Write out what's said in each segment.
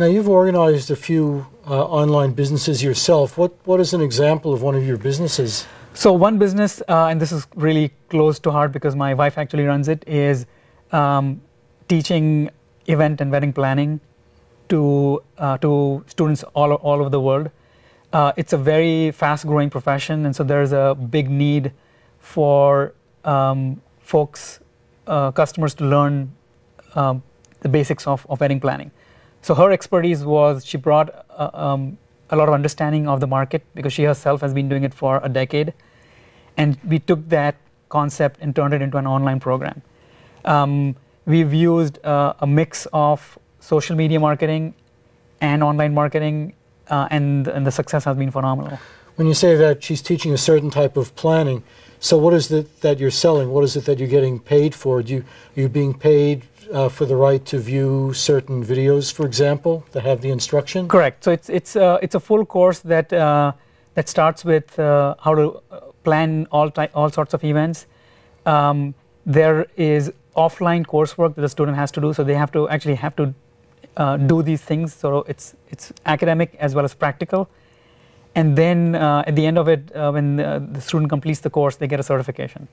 Now you've organized a few uh, online businesses yourself. What what is an example of one of your businesses? So one business, uh, and this is really close to heart because my wife actually runs it, is um, teaching event and wedding planning to uh, to students all all over the world. Uh, it's a very fast-growing profession, and so there's a big need for um, folks, uh, customers, to learn um, the basics of, of wedding planning. So her expertise was she brought uh, um, a lot of understanding of the market because she herself has been doing it for a decade, and we took that concept and turned it into an online program. Um, we've used uh, a mix of social media marketing and online marketing, uh, and and the success has been phenomenal. When you say that she's teaching a certain type of planning, so what is it that you're selling? What is it that you're getting paid for? Do you, are you being paid uh, for the right to view certain videos, for example, that have the instruction? Correct. So it's it's uh, it's a full course that uh, that starts with uh, how to uh, plan all all sorts of events. Um, there is offline coursework that the student has to do, so they have to actually have to uh, do these things. So it's it's academic as well as practical. And then at the end of it, when the student completes the course, they get a certification.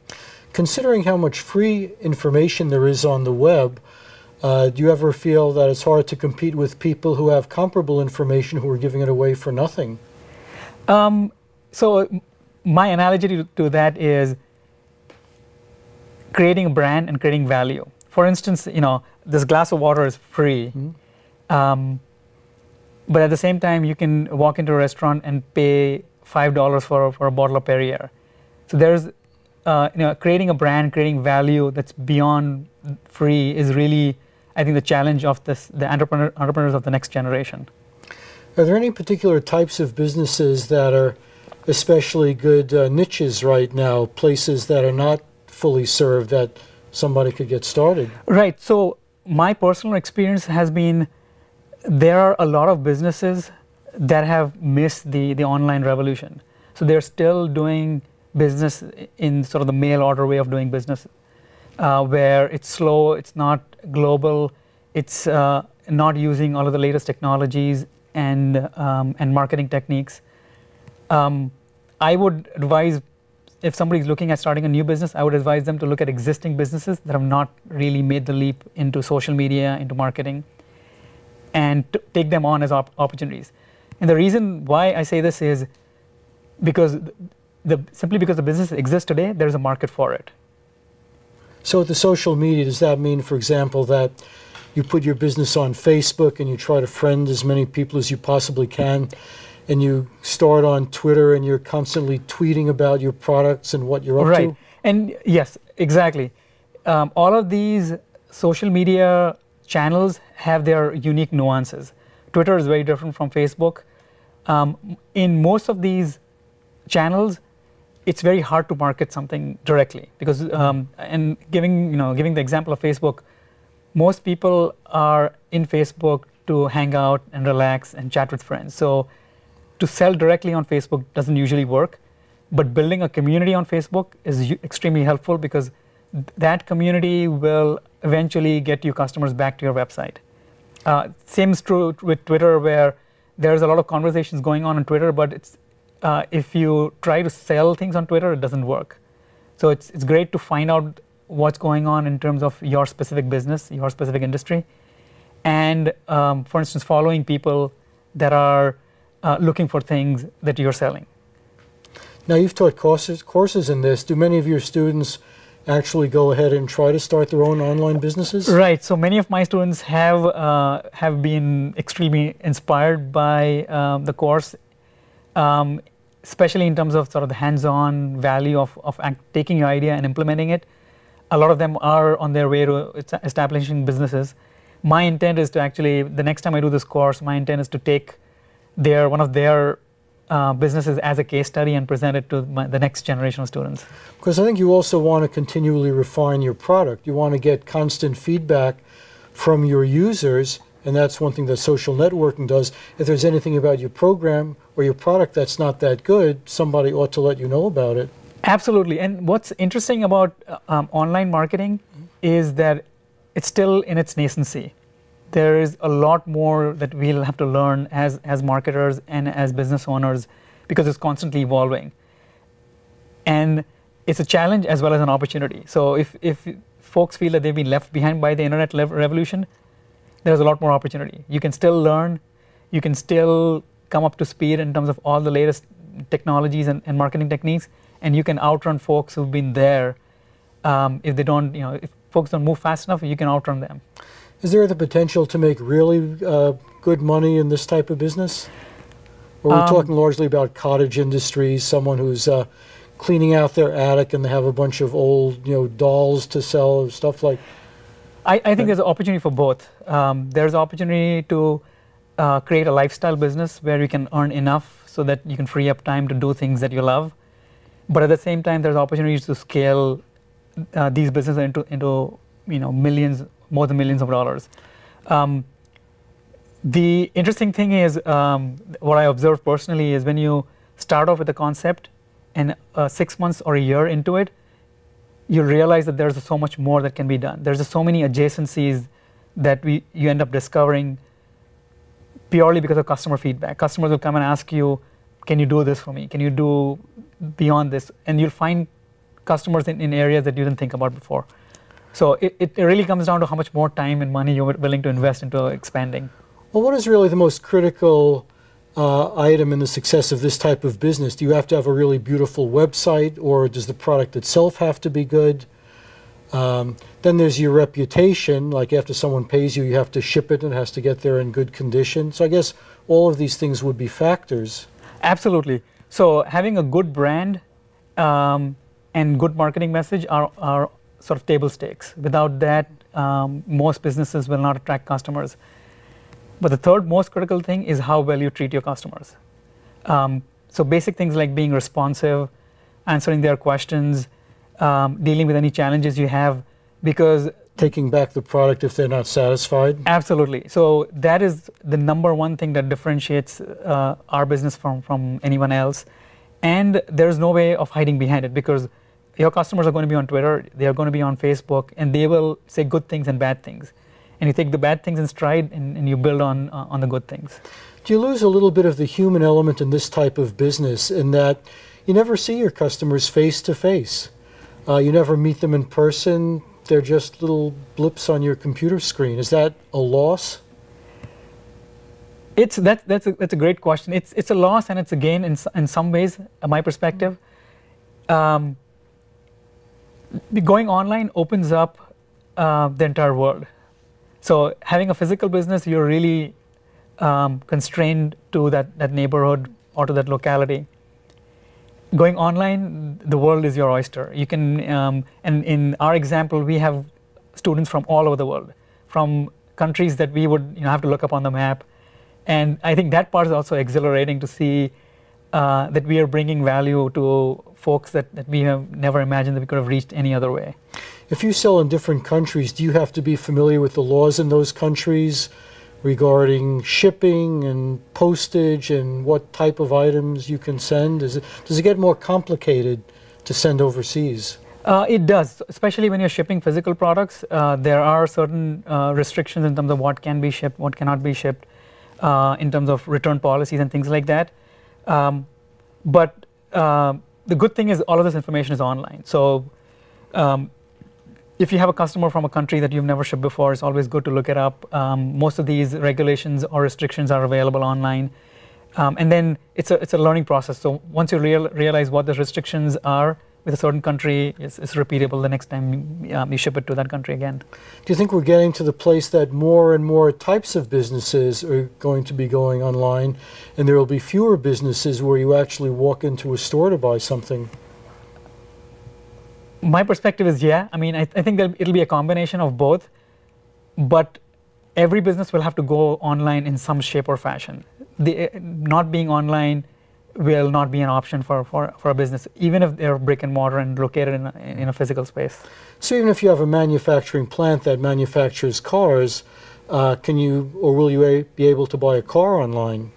Considering how much free information there is on the web, uh, do you ever feel that it's hard to compete with people who have comparable information who are giving it away for nothing? Um, so my analogy to, to, that is creating a brand and creating value. For instance, you know, this glass of water is free, mm -hmm. um, but at the same time, you can walk into a restaurant and pay five dollars for for a bottle of Perrier. So there's uh, you know, creating a brand, creating value that's beyond free is really, I think, the challenge of this, the entrepreneur, entrepreneurs of the next generation. Are there any particular types of businesses that are especially good uh, niches right now, places that are not fully served that somebody could get started? Right. So my personal experience has been there are a lot of businesses that have missed the, the online revolution. So they're still doing business in sort of the mail order way of doing business, uh, where it's slow, it's not global, it's uh, not using all of the latest technologies and um, and marketing techniques. Um, I would advise if somebody is looking at starting a new business, I would advise them to look at existing businesses that have not really made the leap into social media, into marketing, and take them on as op opportunities. And the reason why I say this is because the, simply because the business exists today, there's a market for it. So with the social media, does that mean, for example, that you put your business on Facebook and you try to friend as many people as you possibly can, and you start on Twitter and you're constantly tweeting about your products and what you're up right. to? Right, and yes, exactly. Um, all of these social media channels have their unique nuances. Twitter is very different from Facebook. Um, in most of these channels, it's very hard to market something directly because um, and giving you know giving the example of Facebook, most people are in Facebook to hang out and relax and chat with friends. So to sell directly on Facebook doesn't usually work, but building a community on Facebook is extremely helpful because that community will eventually get you customers back to your website. Uh, same is true with Twitter where there's a lot of conversations going on on Twitter, but it's uh, if you try to sell things on Twitter, it doesn't work. So it's, it's great to find out what's going on in terms of your specific business, your specific industry, and um, for instance, following people that are uh, looking for things that you're selling. Now you've taught courses, courses in this. Do many of your students actually go ahead and try to start their own online businesses? Right. So many of my students have uh, have been extremely inspired by um, the course um, especially in terms of sort of the hands-on value of, of taking your idea and implementing it. A lot of them are on their way to establishing businesses. My intent is to actually, the next time I do this course, my intent is to take their one of their uh, businesses as a case study and present it to my, the next generation of students. Because I think you also want to continually refine your product. You want to get constant feedback from your users and that's one thing that social networking does. If there's anything about your program or your product that's not that good, somebody ought to let you know about it. Absolutely. And what's interesting about uh, um, online marketing mm -hmm. is that it's still in its nascency. There is a lot more that we'll have to learn as as marketers and as business owners because it's constantly evolving. And it's a challenge as well as an opportunity. So if if folks feel that they've been left behind by the internet revolution, there's a lot more opportunity. You can still learn, you can still come up to speed in terms of all the latest technologies and, and marketing techniques, and you can outrun folks who've been there. Um, if they don't, you know, if folks don't move fast enough, you can outrun them. Is there the potential to make really uh, good money in this type of business? Or are we um, talking largely about cottage industries, someone who's uh, cleaning out their attic and they have a bunch of old, you know, dolls to sell stuff like? I, I think there's an opportunity for both. Um, there's opportunity to uh, create a lifestyle business where you can earn enough so that you can free up time to do things that you love. But at the same time, there's opportunities to scale uh, these businesses into into you know millions, more than millions of dollars. Um, the interesting thing is um, what I observed personally is when you start off with a concept and uh, six months or a year into it, you realize that there's so much more that can be done. There's so many adjacencies that we you end up discovering purely because of customer feedback. Customers will come and ask you, "Can you do this for me? Can you do beyond this?" And you'll find customers in, in areas that you didn't think about before. So it, it really comes down to how much more time and money you're willing to invest into expanding. Well, what is really the most critical uh, item in the success of this type of business? Do you have to have a really beautiful website, or does the product itself have to be good? Um, then there's your reputation, like after someone pays you, you have to ship it and it has to get there in good condition. So I guess all of these things would be factors. Absolutely. So having a good brand um, and good marketing message are, are sort of table stakes. Without that, um, most businesses will not attract customers. But the third most critical thing is how well you treat your customers. Um, so basic things like being responsive, answering their questions, um, dealing with any challenges you have because taking back the product if they're not satisfied absolutely so that is the number one thing that differentiates uh, our business from from anyone else and there's no way of hiding behind it because your customers are going to be on twitter they are going to be on facebook and they will say good things and bad things and you take the bad things in stride and, and you build on uh, on the good things do you lose a little bit of the human element in this type of business in that you never see your customers face to face uh, you never meet them in person. They're just little blips on your computer screen. Is that a loss? It's that that's a, that's a great question. It's it's a loss and it's a gain in in some ways. Uh, my perspective. Um, going online opens up uh, the entire world. So having a physical business, you're really um, constrained to that that neighborhood or to that locality going online, the world is your oyster. You can, um, and in our example, we have students from all over the world, from countries that we would you know, have to look up on the map. And I think that part is also exhilarating to see uh, that we are bringing value to folks that, that we have never imagined that we could have reached any other way. If you sell in different countries, do you have to be familiar with the laws in those countries? regarding shipping and postage and what type of items you can send? Is it, does it get more complicated to send overseas? Uh, it does, especially when you're shipping physical products. Uh, there are certain uh, restrictions in terms of what can be shipped, what cannot be shipped, uh, in terms of return policies and things like that. Um, but uh, the good thing is all of this information is online. So um, if you have a customer from a country that you've never shipped before, it's always good to look it up. Um, most of these regulations or restrictions are available online. Um, and then it's a, it's a learning process. So once you real, realize what the restrictions are with a certain country, it's, it's repeatable the next time um, you ship it to that country again. Do you think we're getting to the place that more and more types of businesses are going to be going online and there will be fewer businesses where you actually walk into a store to buy something? my perspective is yeah. I mean, I, I think it'll be a combination of both, but every business will have to go online in some shape or fashion. The, not being online will not be an option for, for, for a business, even if they're brick and mortar and located in a, in a physical space. So even if you have a manufacturing plant that manufactures cars, uh, can you or will you be able to buy a car online?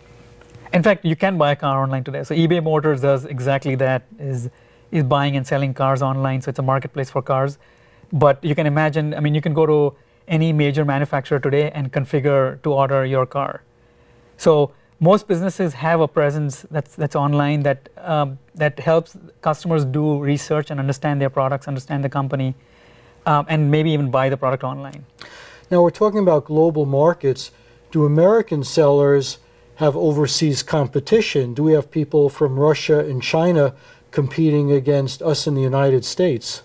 In fact, you can buy a car online today. So eBay Motors does exactly that. Is is buying and selling cars online, so it's a marketplace for cars. But you can imagine, I mean, you can go to any major manufacturer today and configure to order your car. So most businesses have a presence that's that's online that um, that helps customers do research and understand their products, understand the company, um, and maybe even buy the product online. Now we're talking about global markets. Do American sellers have overseas competition? Do we have people from Russia and China competing against us in the United States?